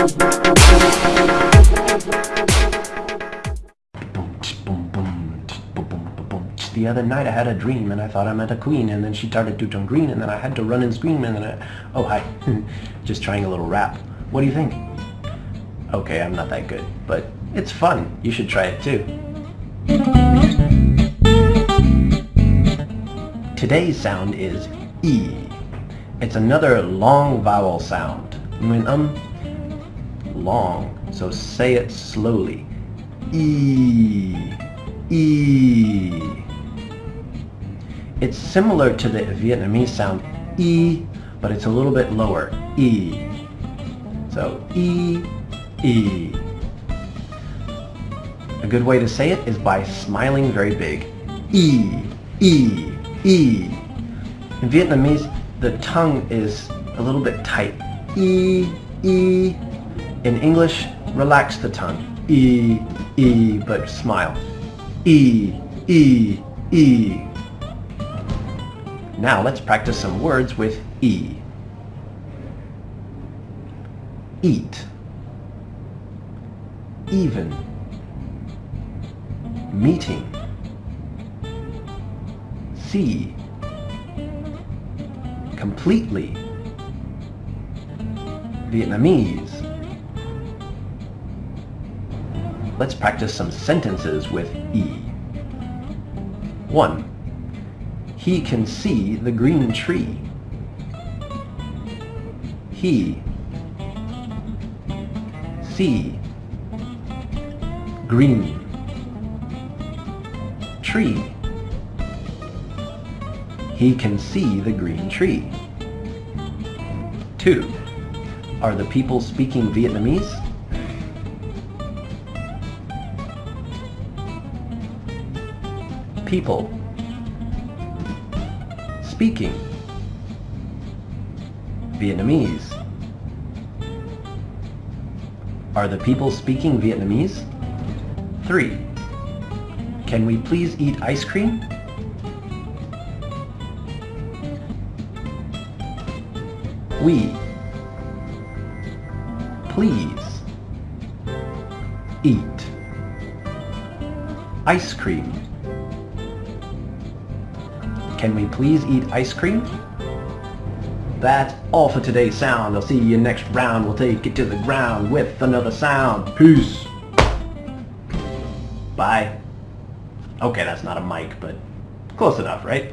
The other night I had a dream and I thought I met a queen and then she started to turn green and then I had to run and scream and then I... Oh, hi. Just trying a little rap. What do you think? Okay, I'm not that good, but it's fun. You should try it too. Today's sound is E. It's another long vowel sound. When um, long, so say it slowly. E, E. It's similar to the Vietnamese sound E, but it's a little bit lower. E. So E, E. A good way to say it is by smiling very big. E, E, E. In Vietnamese, the tongue is a little bit tight. E, E. In English, relax the tongue. E, E, but smile. E, E, E. Now let's practice some words with E. Eat. Even. Meeting. See. Completely. Vietnamese. Let's practice some sentences with E. 1. He can see the green tree. He. See. Green. Tree. He can see the green tree. 2. Are the people speaking Vietnamese? People. Speaking. Vietnamese. Are the people speaking Vietnamese? 3. Can we please eat ice cream? We. Please. Eat. Ice cream. Can we please eat ice cream? That's all for today's sound. I'll see you next round. We'll take it to the ground with another sound. Peace. Bye. Okay, that's not a mic, but close enough, right?